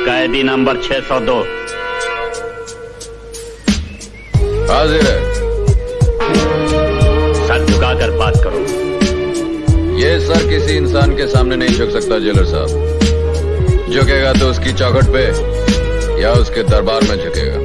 कैदी नंबर 602 हाजिर है। सर झुकाकर बात करो। ये सर किसी इंसान के सामने नहीं झुक सकता जेलर साहब। झुकेगा तो उसकी चौखट पे या उसके दरबार में झुकेगा।